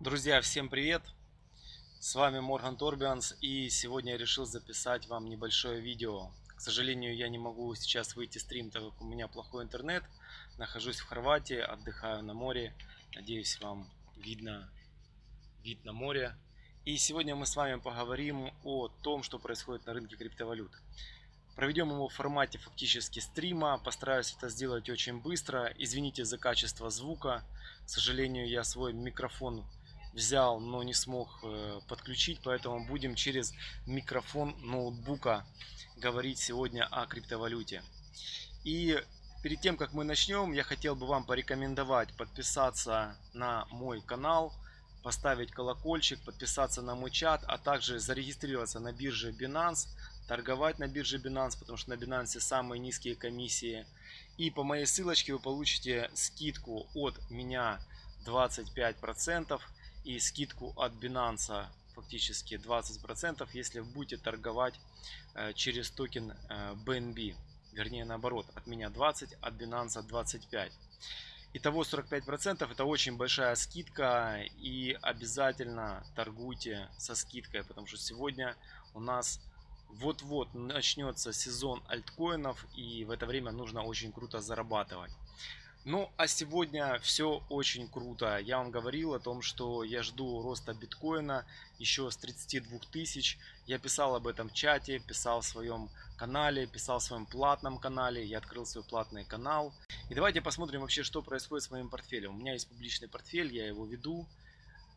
Друзья, всем привет! С вами Морган Торбианс и сегодня я решил записать вам небольшое видео. К сожалению, я не могу сейчас выйти стрим, так как у меня плохой интернет. Нахожусь в Хорватии, отдыхаю на море. Надеюсь, вам видно вид на море. И сегодня мы с вами поговорим о том, что происходит на рынке криптовалют. Проведем его в формате фактически стрима. Постараюсь это сделать очень быстро. Извините за качество звука. К сожалению, я свой микрофон взял, но не смог э, подключить, поэтому будем через микрофон ноутбука говорить сегодня о криптовалюте. И перед тем, как мы начнем, я хотел бы вам порекомендовать подписаться на мой канал, поставить колокольчик, подписаться на мой чат, а также зарегистрироваться на бирже Binance, торговать на бирже Binance, потому что на Binance самые низкие комиссии. И по моей ссылочке вы получите скидку от меня 25% и скидку от Binance фактически 20%, если будете торговать э, через токен BNB. Э, Вернее наоборот, от меня 20, от Binance 25. Итого 45% это очень большая скидка и обязательно торгуйте со скидкой, потому что сегодня у нас вот-вот начнется сезон альткоинов и в это время нужно очень круто зарабатывать. Ну, а сегодня все очень круто. Я вам говорил о том, что я жду роста биткоина еще с 32 тысяч. Я писал об этом в чате, писал в своем канале, писал в своем платном канале. Я открыл свой платный канал. И давайте посмотрим вообще, что происходит с моим портфелем. У меня есть публичный портфель, я его веду.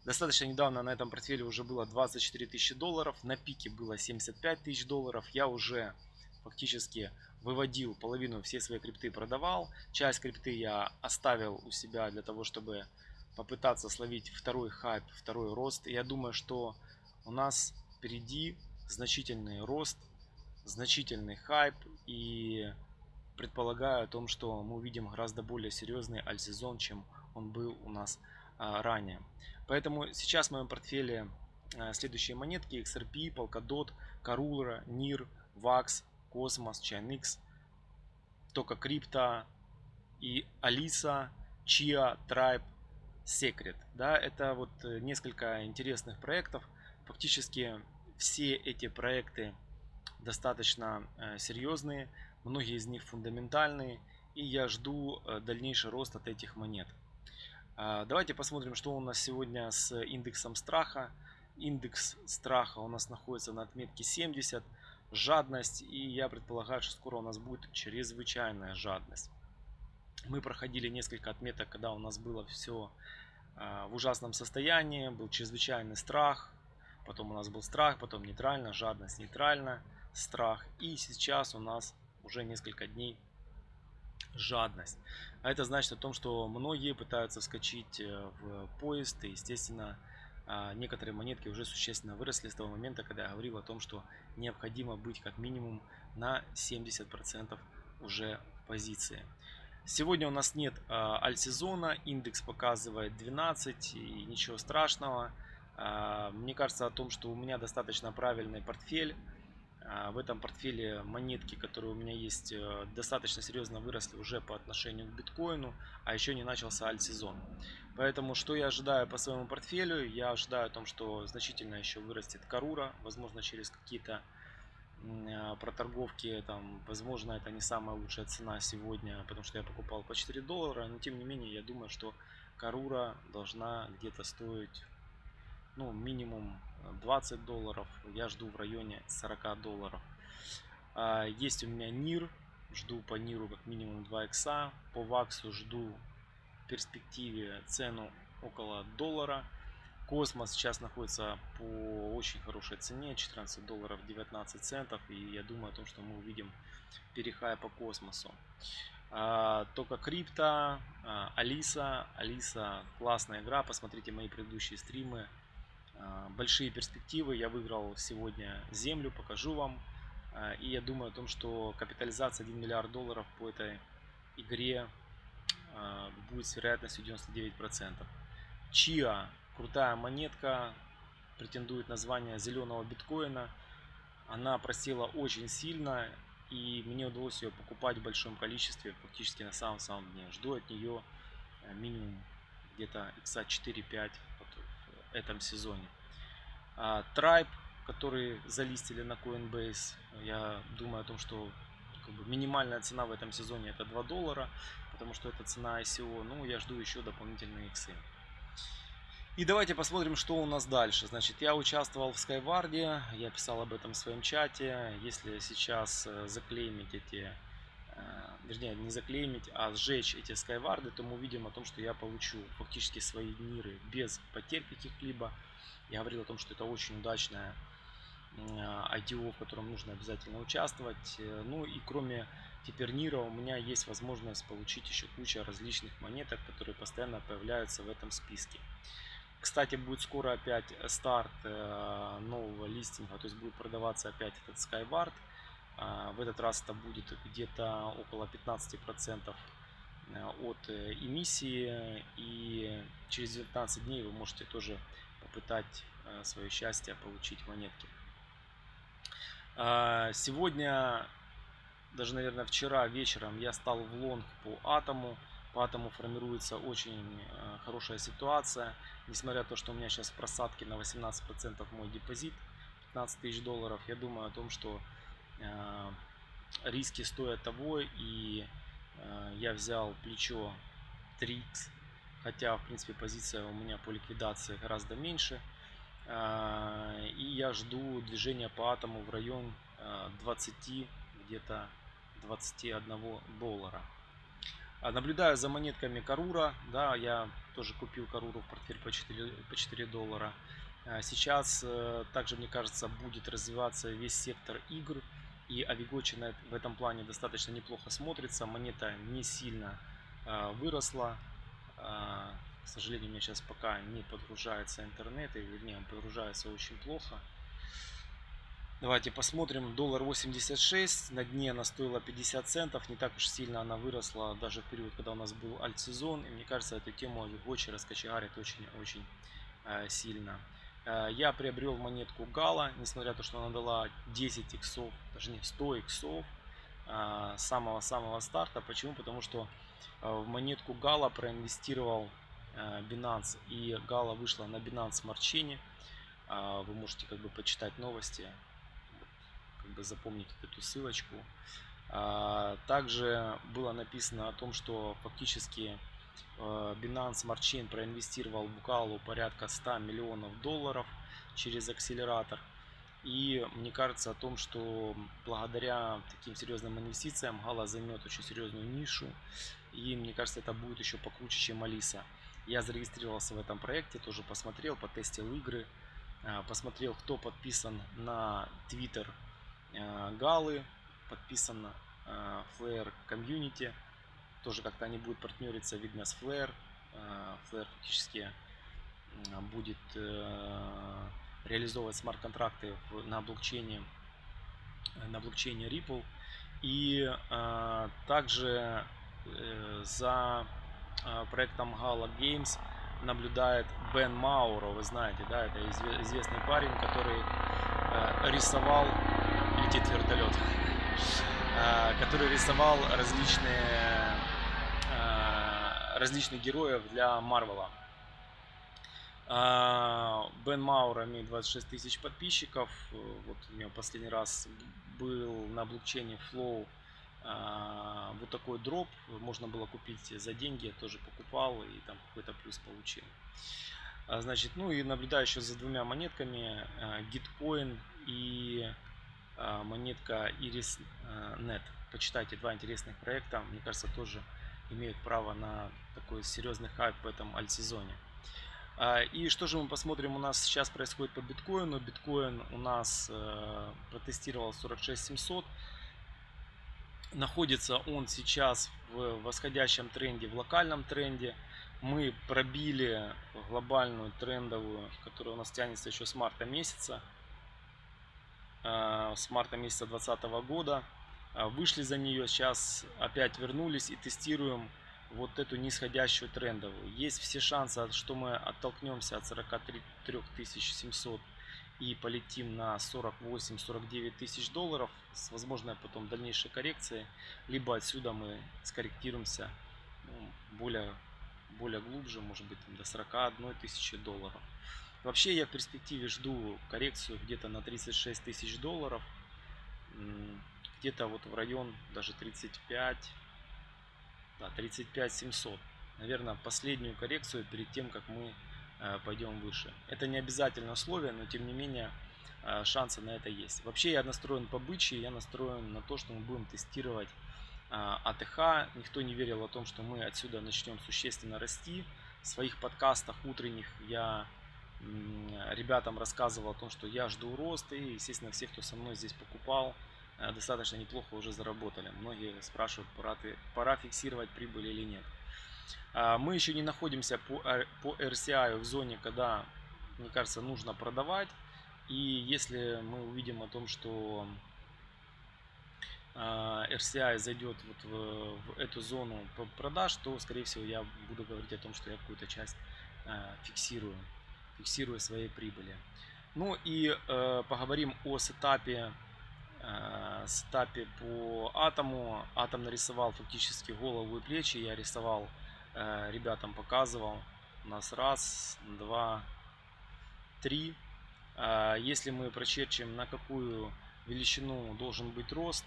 Достаточно недавно на этом портфеле уже было 24 тысячи долларов. На пике было 75 тысяч долларов. Я уже фактически выводил половину всей своей крипты продавал. Часть крипты я оставил у себя для того, чтобы попытаться словить второй хайп, второй рост. И я думаю, что у нас впереди значительный рост, значительный хайп и предполагаю о том, что мы увидим гораздо более серьезный альсезон, чем он был у нас а, ранее. Поэтому сейчас в моем портфеле а, следующие монетки XRP, Polkadot, Karura, NIR, VAX, Космос, Chainx, только Крипто и Алиса, Chia, Tribe, Secret. Да, это вот э, несколько интересных проектов. Фактически все эти проекты достаточно э, серьезные, многие из них фундаментальные, и я жду э, дальнейший рост от этих монет. А, давайте посмотрим, что у нас сегодня с индексом страха. Индекс страха у нас находится на отметке 70 жадность. И я предполагаю, что скоро у нас будет чрезвычайная жадность. Мы проходили несколько отметок, когда у нас было все а, в ужасном состоянии, был чрезвычайный страх, потом у нас был страх, потом нейтрально, жадность, нейтрально, страх. И сейчас у нас уже несколько дней жадность. А это значит о том, что многие пытаются вскочить э, в поезд и, естественно, некоторые монетки уже существенно выросли с того момента, когда я говорил о том, что необходимо быть как минимум на 70% уже в позиции. Сегодня у нас нет э, альсезона, индекс показывает 12 и ничего страшного. Э, мне кажется о том, что у меня достаточно правильный портфель. Э, в этом портфеле монетки, которые у меня есть, э, достаточно серьезно выросли уже по отношению к биткоину, а еще не начался альсезон. Поэтому что я ожидаю по своему портфелю? Я ожидаю о том, что значительно еще вырастет Карура, возможно через какие-то а, проторговки, там, возможно это не самая лучшая цена сегодня, потому что я покупал по 4 доллара, но тем не менее я думаю, что Карура должна где-то стоить ну, минимум 20 долларов, я жду в районе 40 долларов. А, есть у меня НИР, жду по НИРу как минимум 2 икса, по ВАКСу жду перспективе цену около доллара. Космос сейчас находится по очень хорошей цене, 14 долларов 19 центов. И я думаю о том, что мы увидим перехай по космосу. А, только крипто, а, Алиса. Алиса классная игра, посмотрите мои предыдущие стримы. А, большие перспективы, я выиграл сегодня землю, покажу вам. А, и я думаю о том, что капитализация 1 миллиард долларов по этой игре а, будет с вероятностью 99%. Чиа, крутая монетка, претендует на звание зеленого биткоина. Она просела очень сильно, и мне удалось ее покупать в большом количестве, фактически на самом-самом дне. Жду от нее э, минимум где-то икса 4-5 этом сезоне. А, Tribe, который залистили на Coinbase, я думаю о том, что как бы, минимальная цена в этом сезоне это 2 доллара, потому что это цена ICO. Ну, я жду еще дополнительные иксы. И давайте посмотрим, что у нас дальше. Значит, я участвовал в Skyward, я писал об этом в своем чате. Если сейчас э, заклеймить эти, вернее, не заклеймить, а сжечь эти Skyward, то мы увидим о том, что я получу фактически свои миры без потерь каких-либо. Я говорил о том, что это очень удачная IDO, в котором нужно обязательно участвовать. Э, ну и кроме теперь Нира у меня есть возможность получить еще куча различных монеток, которые постоянно появляются в этом списке. Кстати, будет скоро опять старт э, нового листинга, то есть будет продаваться опять этот Skyward. А, в этот раз это будет где-то около 15% э, от э, эмиссии. И через 19 дней вы можете тоже попытать свое счастье получить монетки. А, сегодня, даже, наверное, вчера вечером я стал в лонг по атому. По атому формируется очень хорошая ситуация. Несмотря на то, что у меня сейчас в просадке на 18% мой депозит, 15 тысяч долларов, я думаю о том, что э, риски стоят того, и э, я взял плечо 3x, хотя, в принципе, позиция у меня по ликвидации гораздо меньше. Э, и я жду движения по атому в район э, 20, где-то 21 доллара. А наблюдаю за монетками Карура. Да, я тоже купил Каруру в портфель по 4, по 4 доллара. Сейчас э, также, мне кажется, будет развиваться весь сектор игр. И Авигочи в этом плане достаточно неплохо смотрится. Монета не сильно а, выросла. А, к сожалению, у меня сейчас пока не подгружается интернет. Или, вернее, он подгружается очень плохо. Давайте посмотрим. Доллар 86. На дне она стоила 50 центов. Не так уж сильно она выросла даже в период, когда у нас был альт-сезон. И мне кажется, эту тему Гочи раскочегарит очень-очень э, сильно. Э, я приобрел монетку Гала, несмотря на то, что она дала 10 иксов, даже не 100 иксов э, самого-самого старта. Почему? Потому что э, в монетку Гала проинвестировал Binance. И Гала вышла на Binance Smart Chain. Вы можете как бы почитать новости как бы запомнить эту ссылочку. Также было написано о том, что фактически Binance Smart Chain проинвестировал в Галу порядка 100 миллионов долларов через акселератор. И мне кажется о том, что благодаря таким серьезным инвестициям Гала займет очень серьезную нишу. И мне кажется, это будет еще покруче, чем Алиса. Я зарегистрировался в этом проекте, тоже посмотрел, потестил игры, а, посмотрел, кто подписан на Twitter Э, Галы, подписано Flare Community. Тоже как-то они будут партнериться, видно, с Flare. Э, Flare фактически будет э, реализовывать смарт-контракты на блокчейне, на блокчейне Ripple. И также за проектом Gala Games наблюдает Бен Мауро, вы знаете, да, это известный парень, который рисовал летит вертолет, который рисовал различные, различных героев для Марвела. А, Бен Маура имеет 26 тысяч подписчиков. Вот у него последний раз был на блокчейне Flow вот такой дроп. Можно было купить за деньги. Я тоже покупал и там какой-то плюс получил. Значит, ну и наблюдаю еще за двумя монетками. Gitcoin и а, монетка IrisNet. Почитайте два интересных проекта. Мне кажется, тоже имеют право на такой серьезный хайп в этом альт-сезоне. А, и что же мы посмотрим у нас сейчас происходит по биткоину. Биткоин у нас э, протестировал 46700. Находится он сейчас в восходящем тренде, в локальном тренде. Мы пробили глобальную трендовую, которая у нас тянется еще с марта месяца. Э, с марта месяца 2020 года. Э, вышли за нее, сейчас опять вернулись и тестируем вот эту нисходящую трендовую. Есть все шансы, что мы оттолкнемся от 43 700 и полетим на 48-49 тысяч долларов с возможной потом дальнейшей коррекцией. Либо отсюда мы скорректируемся ну, более, более глубже, может быть до 41 тысячи долларов. Вообще я в перспективе жду коррекцию где-то на 36 тысяч долларов. Где-то вот в район даже 35, да, 35 700. Наверное, последнюю коррекцию перед тем, как мы э, пойдем выше. Это не обязательно условие, но тем не менее э, шансы на это есть. Вообще я настроен по бычьи, я настроен на то, что мы будем тестировать э, АТХ. Никто не верил о том, что мы отсюда начнем существенно расти. В своих подкастах утренних я ребятам рассказывал о том, что я жду рост. И, естественно, все, кто со мной здесь покупал, достаточно неплохо уже заработали. Многие спрашивают, пора, пора фиксировать прибыль или нет. А, мы еще не находимся по, по RCI в зоне, когда, мне кажется, нужно продавать. И если мы увидим о том, что а, RCI зайдет вот в, в эту зону продаж, то, скорее всего, я буду говорить о том, что я какую-то часть а, фиксирую фиксируя свои прибыли. Ну и э, поговорим о сетапе, э, сетапе по атому. Атом нарисовал фактически голову и плечи. Я рисовал, э, ребятам показывал. У нас раз, два, три. Э, если мы прочерчим, на какую величину должен быть рост,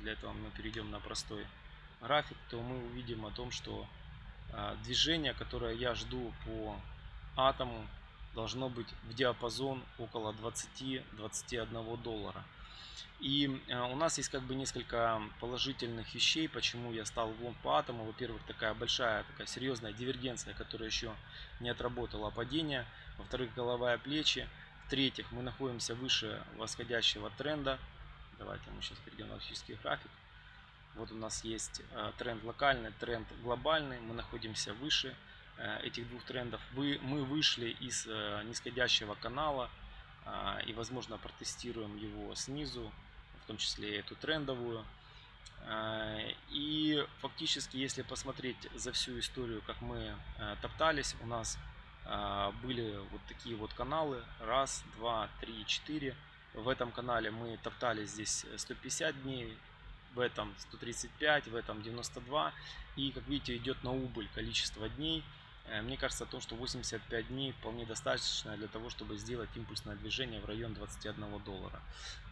для этого мы перейдем на простой график, то мы увидим о том, что движение, которое я жду по атому, должно быть в диапазон около 20-21 доллара. И э, у нас есть как бы несколько положительных вещей, почему я стал в лонг по атому. Во-первых, такая большая, такая серьезная дивергенция, которая еще не отработала падение. Во-вторых, головая плечи. В-третьих, мы находимся выше восходящего тренда. Давайте мы сейчас перейдем на физический график. Вот у нас есть э, тренд локальный, тренд глобальный. Мы находимся выше Э, этих двух трендов. Мы вышли из нисходящего канала и, возможно, протестируем его снизу, в том числе эту трендовую. Э, и фактически, если посмотреть за всю историю, как мы топтались, у нас были вот такие вот каналы. Раз, два, три, четыре. В этом канале мы топтались здесь 150 дней, в этом 135, в этом 92. И, как видите, идет на убыль количество дней. Э, мне кажется, то, что 85 дней вполне достаточно для того, чтобы сделать импульсное движение в район 21 доллара.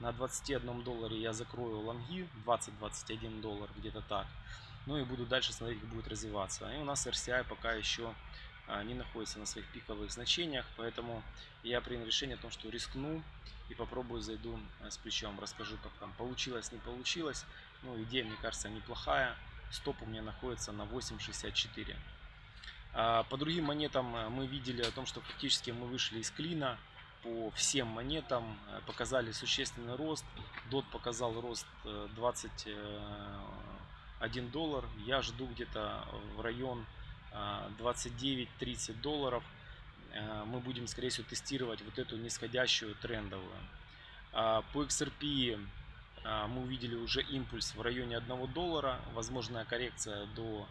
На 21 долларе я закрою лонги, 20-21 доллар, где-то так. Ну и буду дальше смотреть, как будет развиваться. И у нас RCI пока еще а, не находится на своих пиковых значениях, поэтому я принял решение о том, что рискну и попробую зайду э, с плечом, расскажу, как там получилось, не получилось. Ну, идея, мне кажется, неплохая. Стоп у меня находится на 8.64. А, по другим монетам э, мы видели о том, что фактически мы вышли из клина по всем монетам, э, показали существенный рост. DOT показал рост 21 э, доллар. Я жду где-то в район 29-30 долларов. Мы будем, скорее всего, тестировать вот эту нисходящую трендовую. А, по XRP мы увидели уже импульс в районе 1 доллара. Возможная коррекция до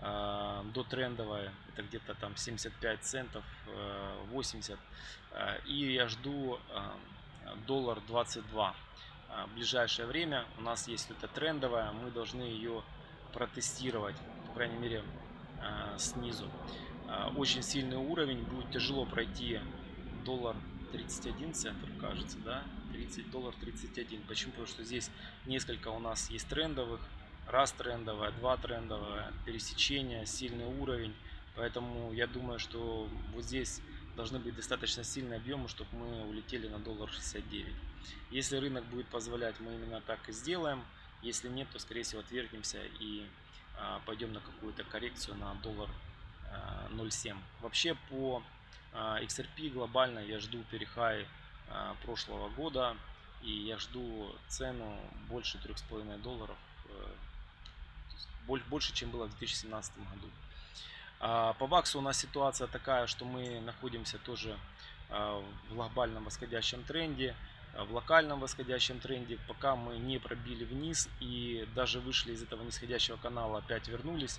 до трендовая это где-то там 75 центов 80 э, э, и я жду э, доллар 22 в ближайшее время у нас есть это трендовая мы должны ее протестировать по крайней мере снизу. Очень сильный уровень будет тяжело пройти доллар 31 центов кажется да? 30 доллар 31 почему? Потому что здесь несколько у нас есть трендовых раз трендовая, два трендовая, пересечение, сильный уровень. Поэтому я думаю, что вот здесь должны быть достаточно сильные объемы, чтобы мы улетели на доллар 69. Если рынок будет позволять, мы именно так и сделаем. Если нет, то скорее всего отвергнемся и а, пойдем на какую-то коррекцию на доллар а, 0,7. Вообще по а, XRP глобально я жду перехай а, прошлого года и я жду цену больше 3,5 долларов э, больше, чем было в 2017 году. А, по ВАКСу у нас ситуация такая, что мы находимся тоже а, в глобальном восходящем тренде, а, в локальном восходящем тренде, пока мы не пробили вниз и даже вышли из этого нисходящего канала, опять вернулись.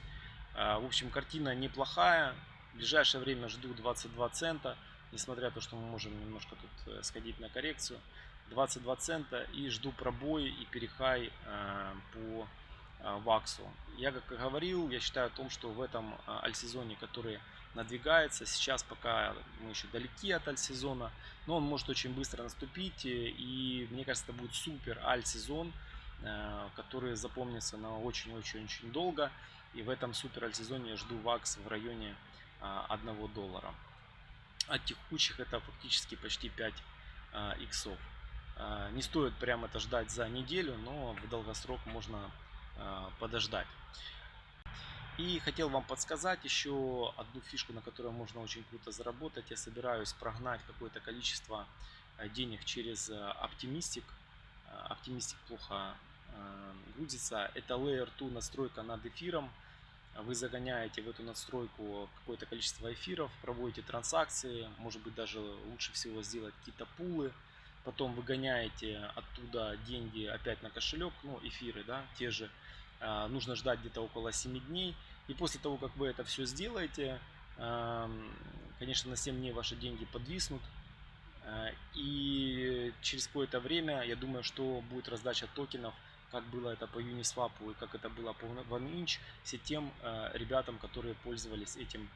В общем, картина неплохая. В ближайшее время жду 22 цента, несмотря на то, что мы можем немножко тут э, сходить на коррекцию. 22 цента и жду пробой и перехай по Ваксу. Я как говорил, я считаю о том, что в этом альсезоне, который надвигается. Сейчас пока мы еще далеки от альт-сезона, но он может очень быстро наступить. И мне кажется, это будет супер альт-сезон, э, который запомнится на очень-очень-очень долго. И в этом супер альт-сезоне я жду ВАКС в районе 1 доллара. От текучих это фактически почти 5 иксов. Не стоит прямо это ждать за неделю, но в долгосрок можно подождать. И хотел вам подсказать еще одну фишку, на которой можно очень круто заработать. Я собираюсь прогнать какое-то количество э, денег через Optimistic. Э, э, плохо грузится. Это Layer 2 настройка над эфиром. Вы загоняете в эту настройку какое-то количество эфиров, проводите транзакции, может быть даже лучше всего сделать какие-то пулы. Потом выгоняете оттуда деньги опять на кошелек, ну эфиры, да, те же нужно ждать где-то около 7 дней. И после того, как вы это все сделаете, конечно, на 7 дней ваши деньги подвиснут. А, и через какое-то время, я думаю, что будет раздача токенов, как было это по Uniswap и как это было по OneInch, все тем а, ребятам, которые пользовались этим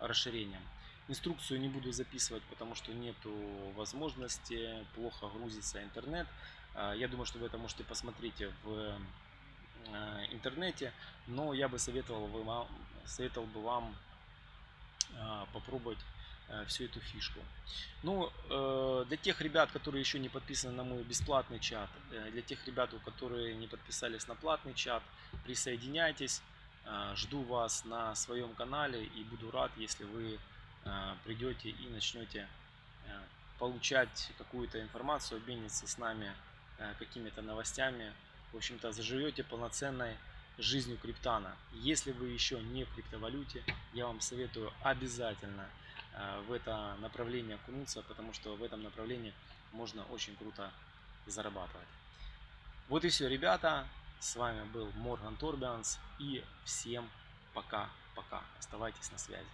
расширением. Инструкцию не буду записывать, потому что нету возможности, плохо грузится интернет. Я думаю, что вы это можете посмотреть в интернете, но я бы советовал, вам, советовал бы вам э, попробовать э, всю эту фишку. Ну, для тех ребят, которые еще не подписаны на мой бесплатный чат, для тех ребят, которые не подписались на платный чат, присоединяйтесь. Жду вас на своем канале и буду рад, если вы придете и начнете получать какую-то информацию, обмениться с нами какими-то новостями в общем-то, заживете полноценной жизнью криптана. Если вы еще не в криптовалюте, я вам советую обязательно э, в это направление окунуться, потому что в этом направлении можно очень круто зарабатывать. Вот и все, ребята. С вами был Морган Торбианс и всем пока-пока. Оставайтесь на связи.